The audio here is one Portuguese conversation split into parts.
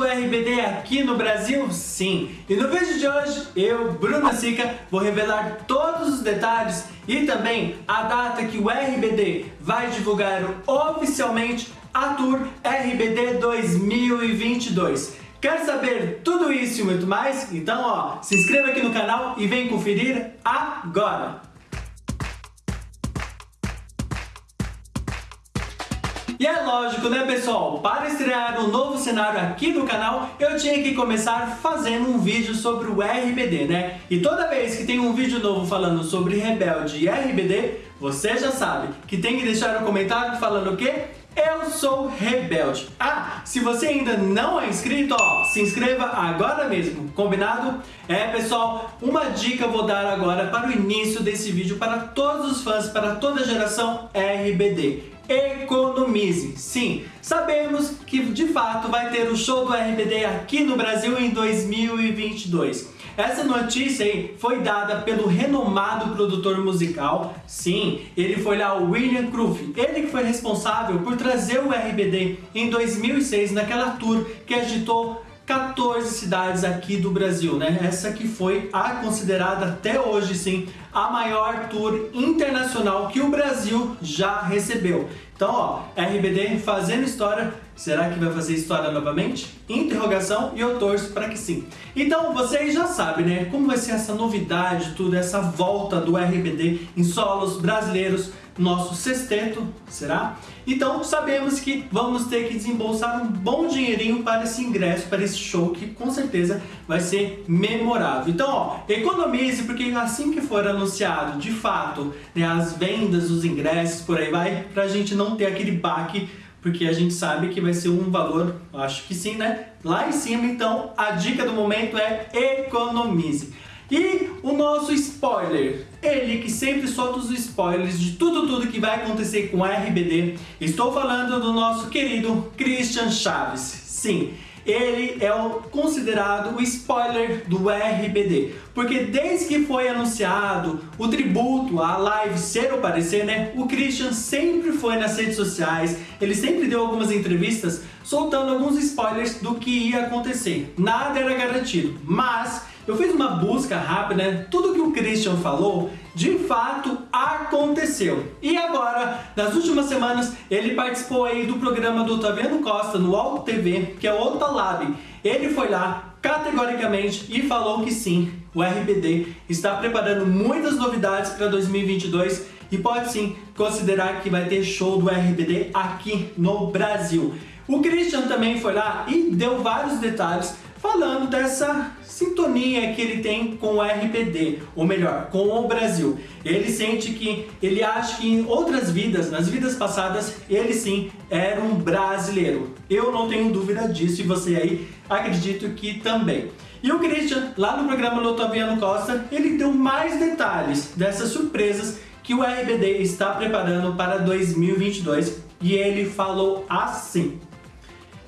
do RBD aqui no Brasil? Sim! E no vídeo de hoje, eu, Bruna Sica, vou revelar todos os detalhes e também a data que o RBD vai divulgar oficialmente a Tour RBD 2022. Quer saber tudo isso e muito mais? Então, ó, se inscreva aqui no canal e vem conferir agora! E é lógico, né pessoal? Para estrear um novo cenário aqui no canal, eu tinha que começar fazendo um vídeo sobre o RBD, né? E toda vez que tem um vídeo novo falando sobre Rebelde e RBD, você já sabe que tem que deixar um comentário falando o quê? Eu sou Rebelde. Ah, se você ainda não é inscrito, ó, se inscreva agora mesmo, combinado? É, pessoal, uma dica vou dar agora para o início desse vídeo para todos os fãs, para toda a geração RBD economize. Sim, sabemos que de fato vai ter o show do RBD aqui no Brasil em 2022. Essa notícia aí foi dada pelo renomado produtor musical. Sim, ele foi lá o William Cruff. Ele que foi responsável por trazer o RBD em 2006 naquela tour que agitou 14 cidades aqui do Brasil, né? Essa que foi a considerada até hoje, sim, a maior tour internacional que o Brasil já recebeu. Então, ó, RBD fazendo história, será que vai fazer história novamente? Interrogação e eu torço para que sim. Então, vocês já sabem, né, como vai ser essa novidade, tudo, essa volta do RBD em solos brasileiros nosso sexteto, será? Então sabemos que vamos ter que desembolsar um bom dinheirinho para esse ingresso, para esse show que com certeza vai ser memorável. Então, ó, economize porque assim que for anunciado de fato né, as vendas, os ingressos, por aí vai, para a gente não ter aquele baque porque a gente sabe que vai ser um valor, acho que sim, né? Lá em cima, então, a dica do momento é economize. E o nosso spoiler, ele que sempre solta os spoilers de tudo tudo que vai acontecer com a RBD. Estou falando do nosso querido Christian Chaves. Sim, ele é o, considerado o spoiler do RBD, porque desde que foi anunciado o tributo à live Ser ou Parecer, né, o Christian sempre foi nas redes sociais, ele sempre deu algumas entrevistas soltando alguns spoilers do que ia acontecer. Nada era garantido, mas eu fiz uma busca rápida, tudo que o Christian falou, de fato aconteceu. E agora, nas últimas semanas, ele participou aí do programa do Otaviano Costa no Alto TV, que é o Otalab. Ele foi lá categoricamente e falou que sim, o RBD está preparando muitas novidades para 2022 e pode sim considerar que vai ter show do RBD aqui no Brasil. O Christian também foi lá e deu vários detalhes falando dessa sintonia que ele tem com o RPD, ou melhor, com o Brasil. Ele sente que, ele acha que em outras vidas, nas vidas passadas, ele sim era um brasileiro. Eu não tenho dúvida disso e você aí acredito que também. E o Christian, lá no programa Lotoviano Costa, ele deu mais detalhes dessas surpresas que o RBD está preparando para 2022 e ele falou assim.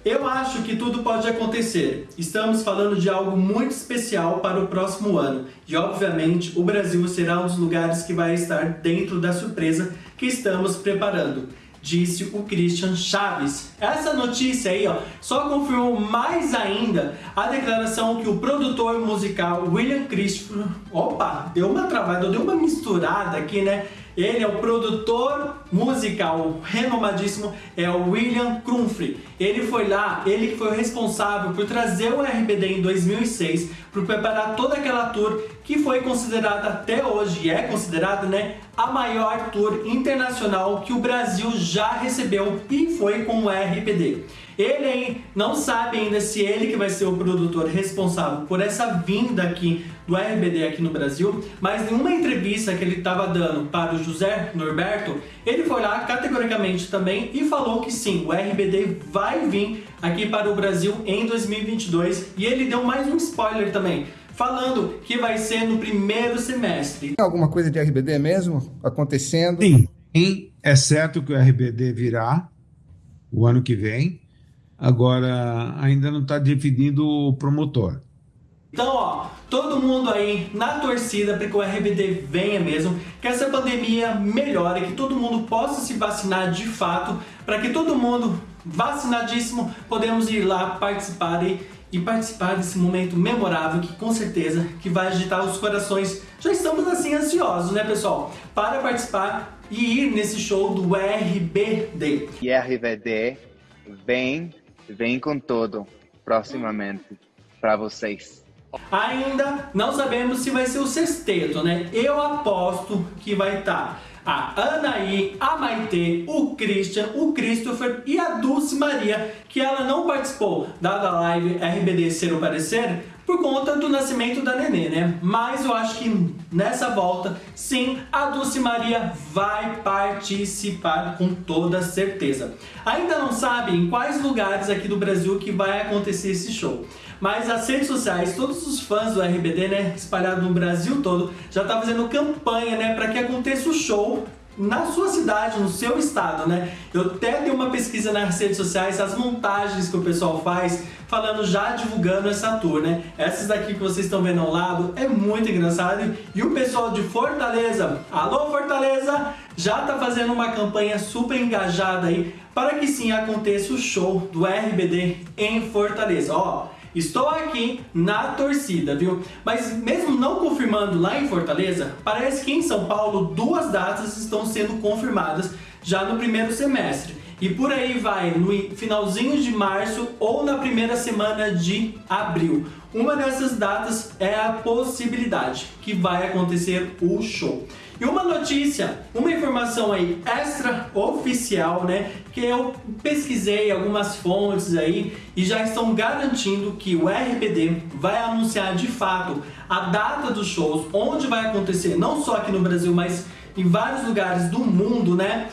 Eu acho que tudo pode acontecer. Estamos falando de algo muito especial para o próximo ano e, obviamente, o Brasil será um dos lugares que vai estar dentro da surpresa que estamos preparando disse o Christian Chaves. Essa notícia aí ó, só confirmou mais ainda a declaração que o produtor musical William Christopher... Opa, deu uma travada, deu uma misturada aqui, né? Ele é o produtor musical renomadíssimo, é o William Crumfrey. Ele foi lá, ele foi o responsável por trazer o RBD em 2006, por preparar toda aquela tour que foi considerada até hoje, é considerada, né, a maior tour internacional que o Brasil já recebeu e foi com o RBD. Ele aí não sabe ainda se ele que vai ser o produtor responsável por essa vinda aqui do RBD aqui no Brasil, mas em uma entrevista que ele estava dando para o José Norberto, ele foi lá categoricamente também e falou que sim, o RBD vai vir aqui para o Brasil em 2022 e ele deu mais um spoiler também, falando que vai ser no primeiro semestre. Tem alguma coisa de RBD mesmo acontecendo? Sim, é certo que o RBD virá o ano que vem, agora ainda não está definido o promotor. Então, ó, todo mundo aí na torcida para que o RBD venha mesmo, que essa pandemia melhore, que todo mundo possa se vacinar de fato, para que todo mundo vacinadíssimo podemos ir lá participar e, e participar desse momento memorável que com certeza que vai agitar os corações. Já estamos assim ansiosos, né, pessoal? Para participar e ir nesse show do RBD. E RBD vem, vem com tudo proximamente para vocês. Ainda não sabemos se vai ser o sexteto, né? Eu aposto que vai estar tá a Anaí, a Maitê, o Christian, o Christopher e a Dulce Maria, que ela não participou da live RBD Ser o Parecer por conta do nascimento da Nenê, né? Mas eu acho que nessa volta, sim, a Dulce Maria vai participar com toda certeza. Ainda não sabe em quais lugares aqui do Brasil que vai acontecer esse show. Mas as redes sociais, todos os fãs do RBD, né, espalhados no Brasil todo, já tá fazendo campanha, né, para que aconteça o show na sua cidade, no seu estado, né? Eu até dei uma pesquisa nas redes sociais, as montagens que o pessoal faz, falando já divulgando essa tour, né? Essas daqui que vocês estão vendo ao lado é muito engraçado e o pessoal de Fortaleza, alô Fortaleza, já tá fazendo uma campanha super engajada aí para que sim aconteça o show do RBD em Fortaleza. Ó, Estou aqui na torcida, viu? Mas mesmo não confirmando lá em Fortaleza, parece que em São Paulo duas datas estão sendo confirmadas já no primeiro semestre. E por aí vai, no finalzinho de março ou na primeira semana de abril. Uma dessas datas é a possibilidade que vai acontecer o show. E uma notícia, uma informação aí extra oficial, né? Que eu pesquisei algumas fontes aí e já estão garantindo que o RBD vai anunciar de fato a data dos shows, onde vai acontecer, não só aqui no Brasil, mas em vários lugares do mundo, né?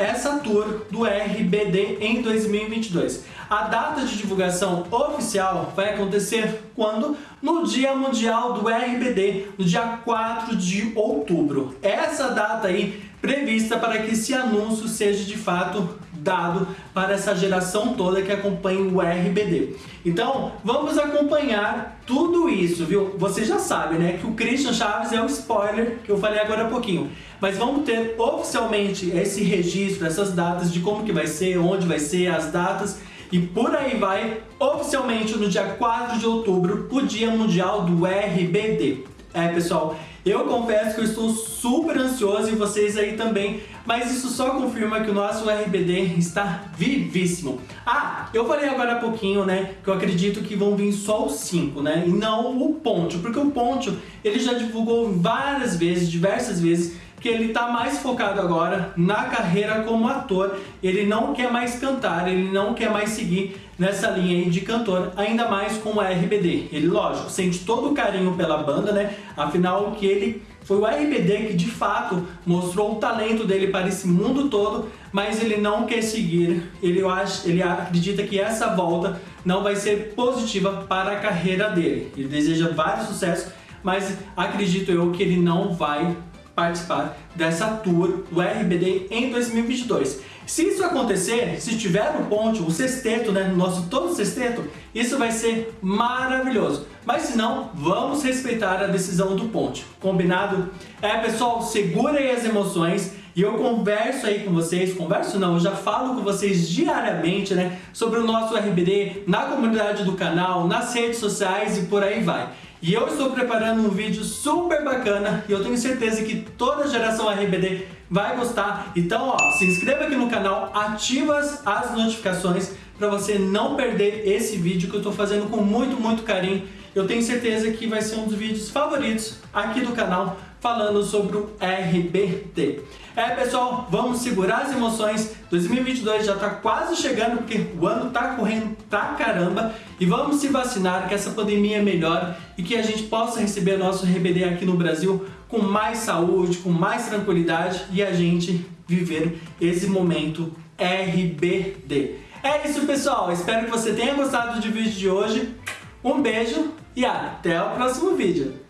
Essa tour do RBD em 2022. A data de divulgação oficial vai acontecer quando? No Dia Mundial do RBD, no dia 4 de outubro. Essa data aí prevista para que esse anúncio seja de fato dado para essa geração toda que acompanha o RBD. Então, vamos acompanhar tudo isso, viu? Você já sabe, né, que o Christian Chaves é o spoiler que eu falei agora há pouquinho. Mas vamos ter oficialmente esse registro, essas datas de como que vai ser, onde vai ser, as datas e por aí vai, oficialmente no dia 4 de outubro, o Dia Mundial do RBD. É, pessoal, eu confesso que eu estou super ansioso e vocês aí também, mas isso só confirma que o nosso RBD está vivíssimo. Ah, eu falei agora há pouquinho, né, que eu acredito que vão vir só os 5, né, e não o Ponte, porque o Ponte, ele já divulgou várias vezes, diversas vezes, que ele está mais focado agora na carreira como ator. Ele não quer mais cantar, ele não quer mais seguir nessa linha aí de cantor, ainda mais com o RBD. Ele, lógico, sente todo o carinho pela banda, né? Afinal, que ele foi o RBD que de fato mostrou o talento dele para esse mundo todo, mas ele não quer seguir. Ele, acha, ele acredita que essa volta não vai ser positiva para a carreira dele. Ele deseja vários sucessos, mas acredito eu que ele não vai participar dessa tour do RBD em 2022. Se isso acontecer, se tiver no ponte, o sexteto, né, nosso todo sexteto, isso vai ser maravilhoso. Mas se não, vamos respeitar a decisão do ponte. Combinado? É, pessoal, segurem as emoções e eu converso aí com vocês, converso não, eu já falo com vocês diariamente, né, sobre o nosso RBD na comunidade do canal, nas redes sociais e por aí vai. E eu estou preparando um vídeo super bacana e eu tenho certeza que toda a geração RBD vai gostar. Então, ó, se inscreva aqui no canal, ativa as notificações para você não perder esse vídeo que eu estou fazendo com muito, muito carinho. Eu tenho certeza que vai ser um dos vídeos favoritos aqui do canal falando sobre o RBT. É pessoal, vamos segurar as emoções, 2022 já está quase chegando porque o ano está correndo pra caramba e vamos se vacinar que essa pandemia melhore e que a gente possa receber nosso RBD aqui no Brasil com mais saúde, com mais tranquilidade e a gente viver esse momento RBD. É isso pessoal, espero que você tenha gostado do vídeo de hoje, um beijo e até o próximo vídeo.